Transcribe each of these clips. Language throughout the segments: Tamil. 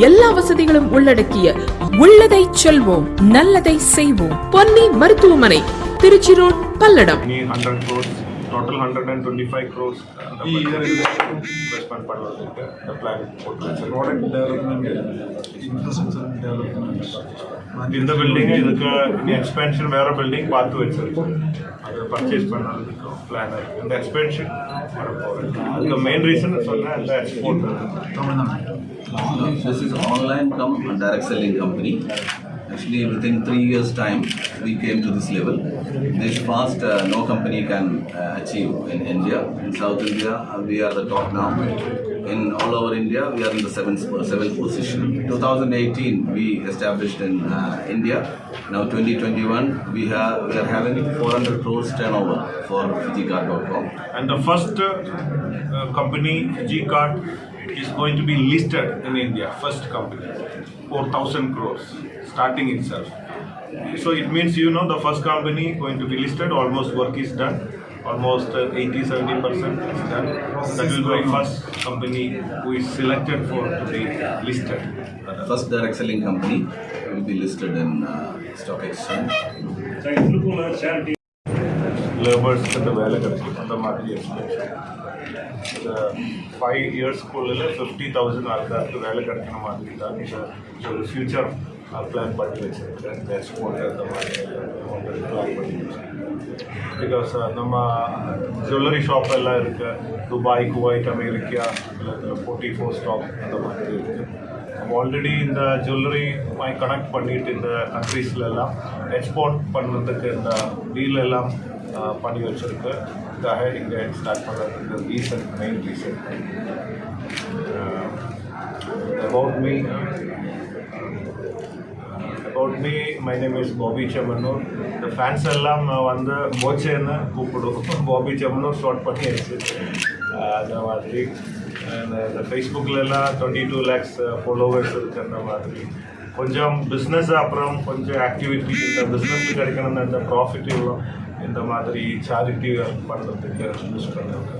எல்லா வசதிகளும் உள்ளடக்கிய உள்ளதை செல்வோம் நல்லதை செய்வோம். பொன்னி மருத்துவமனை Tiruchi road Palladam total hundred and twenty five crores investment பண்ணுறதுக்கு இந்த plan product development infrastructure development இந்த பில்டிங் இதுக்கு இனி எக்ஸ்பென்ஷன் வேற பில்டிங் பார்த்து வச்சிருக்கோம் அது பர்ச்சேஸ் பண்ணுறதுக்கு பிளான் இருக்கு. இந்த எக்ஸ்பென்ஷன் வரப்போகுது. அதுக்கு மெயின் ரீசன் சொன்னேன் இந்த export Tamil Nadu. This is online come direct selling company. Actually, within three years' time, we came to this level. This fast, uh, no company can uh, achieve in India. In South India, uh, we are the top now. In all over India, we are in the seventh, seventh position. 2018, we established in uh, India. Now 2021, we have we are having 400 crores turnover for FijiCard.com. And the first uh, uh, company, G-Card, is going to be listed in India. First company, 4,000 crores, starting itself. So it means you know the first company going to be listed. Almost work is done. Almost uh, 80 70 percent is done. That will be first company who is selected for to be listed. First direct selling company will be listed in uh, stock exchange. லேபர்ஸ்க்கு வேலை கிடைக்கும். அந்த மாதிரி இந்த ஃபைவ் இயர்ஸ்க்குள்ள ஃபிஃப்டி தௌசண்ட் ஆளுக்காருக்கு வேலை கிடைக்கிற மாதிரி தான் இந்த ஒரு ஃபியூச்சர் பிளான் பண்ணி வச்சுருக்கேன். எக்ஸ்போர்ட் அந்த மாதிரி பிளான் பண்ணி வச்சுருக்கேன். பிகாஸ் நம்ம ஜுவல்லரி ஷாப் எல்லாம் இருக்குது துபாய் குவைட் அமெரிக்கா இல்லை ஃபோர்ட்டி ஃபோர் ஸ்டாக் அந்த மாதிரி இருக்குது ஆல்ரெடி இந்த ஜுவல்லரி கனெக்ட் பண்ணிட்டு இந்த கண்ட்ரீஸ்ல எக்ஸ்போர்ட் பண்ணுறதுக்கு இந்த டீல் எல்லாம் பண்ணி வச்சிருக்கு. ஹைடிங் இங்கே ஸ்டார்ட் பண்ணுறதுக்கு reason main reason about me about me my name is Bobby Chemmanur இந்த ஃபேன்ஸ் எல்லாம் வந்து போச்சேன்னு கூப்பிடும் பாபி செம்மனூர் ஷார்ட் பண்ணியாச்சு. அந்த மாதிரி. இந்த ஃபேஸ்புக்கிலலாம் டுவெண்ட்டி டூ லேக்ஸ் ஃபாலோவர்ஸ் இருக்கிற அந்த மாதிரி. கொஞ்சம் பிஸ்னஸ் அப்புறம் கொஞ்சம் ஆக்டிவிட்டி இந்த பிஸ்னஸ் கிடைக்கணும் இந்த ப்ராஃபிட் இவ்வளோ இந்த மாதிரி சேரிட்டி பண்ணுறதுக்கு யூஸ் பண்ணுறது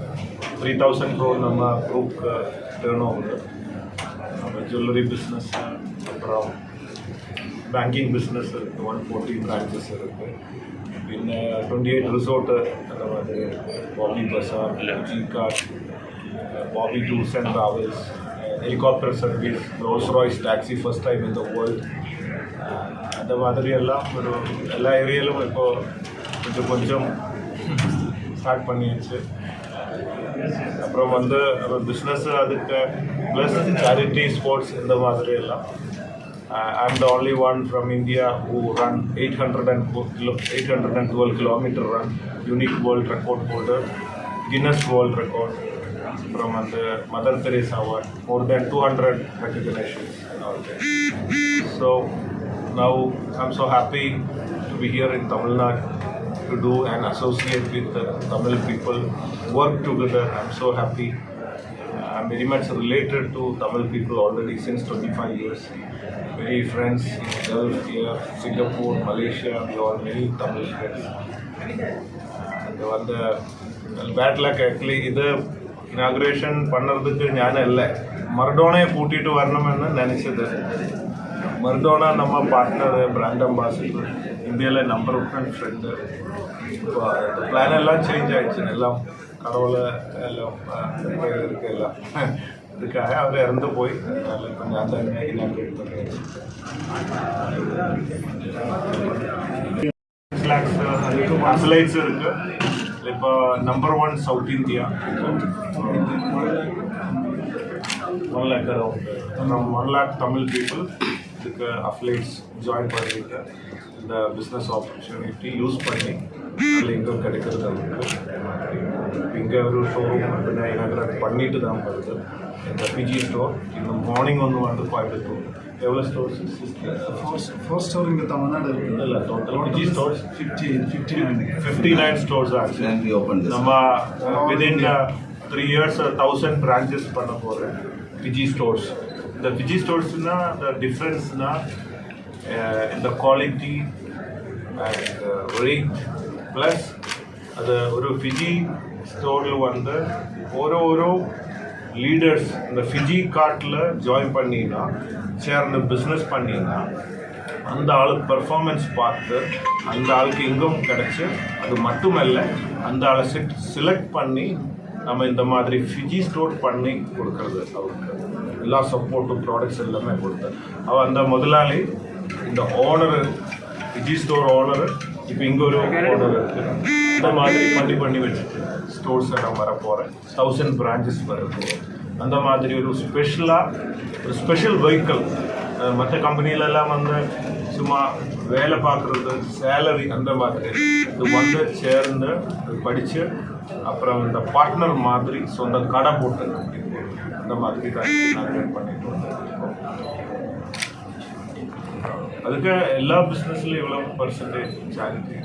த்ரீ தௌசண்ட் க்ரோர் நம்ம குரூப்க்கு டேர்ன் ஓவர் நம்ம ஜுவல்லரி பிஸ்னஸ் அப்புறம் பேங்கிங் பிஸ்னஸ் இருக்குது ஒன் ஃபோர்ட்டி பிரான்ச்சஸ் இருக்குது പിന്നെ ട്വൻറ്റി എയ്റ്റ് റിസോർട്ട് அந்த மாதிரி Boby Bazaar G card Boby tours and travels helicopter service Rolls Royce taxi first time in the world அந்த மாதிரி எல்லாம் ஒரு எல்லா ஏரியாலும் இப்போ கொஞ்சம் கொஞ்சம் ஸ்டார்ட் பண்ணியாச்சு அப்புறம் வந்து பிஸ்னஸ் அதுக்கு ப்ளஸ் சேரிட்டி ஸ்போர்ட்ஸ் இந்த மாதிரி எல்லாம் Uh, I'm the only one from India who run 800 and kilo- 812 kilometer run, unique world record holder, Guinness World Record from the Mother Teresa Award, more than 200 recognitions and all that. So now I'm so happy to be here in Tamil Nadu to do and associate with the Tamil people, work together. I'm so happy. I'm very much related to Tamil people already since 25 years. Many friends in Gulf here, Singapore, Malaysia, we all many Tamil friends. And வந்து பேட் லக் ஆக்சுவலி ഇത് ഇനാഗ്രേഷൻ பண்ணுறதுக்கு ഞാനല്ല മർഡോണയെ കൂട്ടിയിട്ട് വരണമെന്ന് നനച്ചത് മർഡോണ നമ്മ പാർട്ട്ണർ ബ്രാൻഡ് അംബാസിഡർ இந்தியாவில் நம்பர் ஆஃப் அண்ட் ஃப்ரெண்டு இப்போ அந்த பிளான் எல்லாம் சேஞ்ச் ஆகிடுச்சு எல்லாம் கடவுளை எல்லாம் இருக்கு எல்லாம். இதுக்காக அவர் இறந்து போய் அதில் கொஞ்சம் அந்த இனாக்ரேட் பண்ணியாச்சு லேக்ஸ் அதுக்கு மன்ஸ்லைட்ஸ் இருக்குது இப்போ number one south India one lakh one lakh Tamil people இதுக்கு அஃபிலைட்ஸ் ஜாயின் பண்ணிட்டு இந்த பிஸ்னஸ் ஆப்பர்ச்சுனிட்டி யூஸ் பண்ணி நல்ல இன்கம் கிடைக்கிறது அவங்களுக்கு. இங்கே ஒரு ஷோரூம் அப்படின்னா எனக்கு பண்ணிட்டு தான் வருது இந்த பிஜி ஸ்டோர் இந்த மார்னிங் ஒன்று வந்து கோயம்புத்தூர் எவ்வளோ ஸ்டோர்ஸ் ஃபோர் ஃபோர் ஸ்டோர் இங்கே தமிழ்நாடு இருக்குது இல்லை total BG stores fifty fifty nine fifty nine stores actually open நம்ம within three years thousand branches பண்ண போகிறேன் பிஜி ஸ்டோர்ஸ் இந்த விஜய் ஸ்டோர்ஸ்னா அந்த டிஃப்ரென்ஸ்னா இந்த குவாலிட்டி அண்ட் ரேட் ப்ளஸ் அது ஒரு ஃபிஜி ஸ்டோரில் வந்து ஒரு ஒரு லீடர்ஸ் இந்த ஃபிஜி கார்ட்டில் ஜாயின் பண்ணினா சேர்ந்து பிஸ்னஸ் பண்ணினா அந்த ஆளுக்கு பர்ஃபார்மன்ஸ் பார்த்து அந்த ஆளுக்கு இன்கம் கிடச்சி அது மட்டுமல்ல அந்த ஆளை செலக்ட் பண்ணி நம்ம இந்த மாதிரி ஃபிஜி ஸ்டோர் பண்ணி கொடுக்கறது அவருக்கு. எல்லா சப்போர்ட்டும் ப்ராடக்ட்ஸ் எல்லாமே கொடுத்து. அவள் அந்த முதலாளி இந்த ஓனரு ஃபிஜி ஸ்டோர் ஓனரு இப்போ இங்கே ஒரு ஓனர் இருக்கு. இந்த மாதிரி பண்ணி பண்ணி வச்சுட்டு ஸ்டோர்ஸ் நான் வர போகிறேன் தௌசண்ட் பிரான்ச்சஸ் வருது அந்த மாதிரி ஒரு ஸ்பெஷலாக ஒரு ஸ்பெஷல் வெஹிக்கிள் மற்ற கம்பெனிலெல்லாம் வந்து சும்மா வேலை பார்க்குறது சேலரி அந்த மாதிரி. இது வந்து சேர்ந்து படித்து அப்புறம் இந்த பார்ட்னர் மாதிரி சொந்த கடை போட்டு அந்த மாதிரி தான் நாங்கள் பண்ணிட்டு அதுக்கு எல்லா பிஸ்னஸ்லையும் இவ்வளோ பர்சன்டேஜ் சேரிட்டி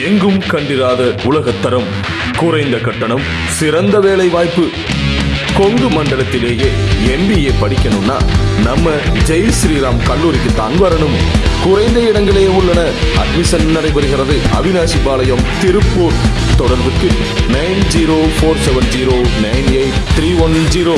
எங்கும் கண்டிராத உலகத்தரம் குறைந்த கட்டணம் சிறந்த வேலை வாய்ப்பு கொங்கு மண்டலத்திலேயே எம்பிஏ படிக்கணும்னா நம்ம ஜெய் ஸ்ரீராம் கல்லூரிக்கு தான் வரணும். குறைந்த இடங்களே உள்ளன. அட்மிஷன் நடைபெறுகிறது. அவினாசி பாளையம் திருப்பூர். தொடர்புக்கு nine zero four seven zero nine eight three one zero.